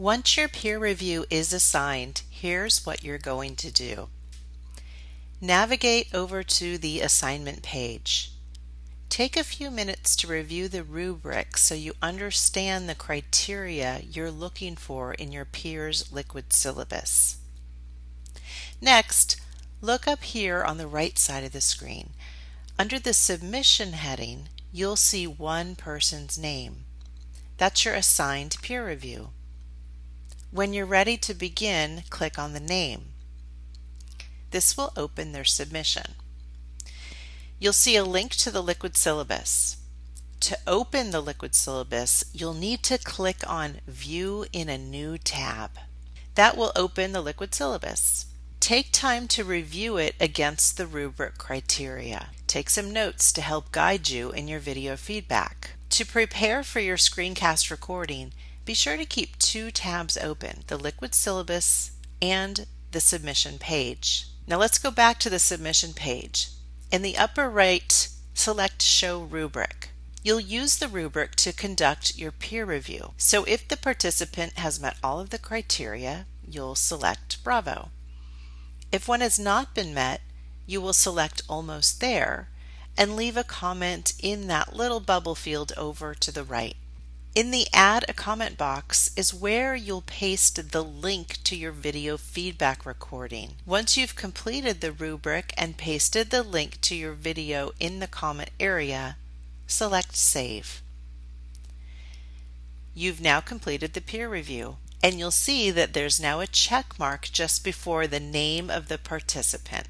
Once your peer review is assigned, here's what you're going to do. Navigate over to the assignment page. Take a few minutes to review the rubric so you understand the criteria you're looking for in your peer's liquid syllabus. Next, look up here on the right side of the screen. Under the Submission heading, you'll see one person's name. That's your assigned peer review. When you're ready to begin, click on the name. This will open their submission. You'll see a link to the Liquid Syllabus. To open the Liquid Syllabus, you'll need to click on View in a new tab. That will open the Liquid Syllabus. Take time to review it against the rubric criteria. Take some notes to help guide you in your video feedback. To prepare for your screencast recording, be sure to keep two tabs open, the Liquid Syllabus and the Submission page. Now let's go back to the Submission page. In the upper right, select Show Rubric. You'll use the rubric to conduct your peer review. So if the participant has met all of the criteria, you'll select Bravo. If one has not been met, you will select Almost There and leave a comment in that little bubble field over to the right. In the Add a Comment box is where you'll paste the link to your video feedback recording. Once you've completed the rubric and pasted the link to your video in the comment area, select Save. You've now completed the peer review and you'll see that there's now a check mark just before the name of the participant.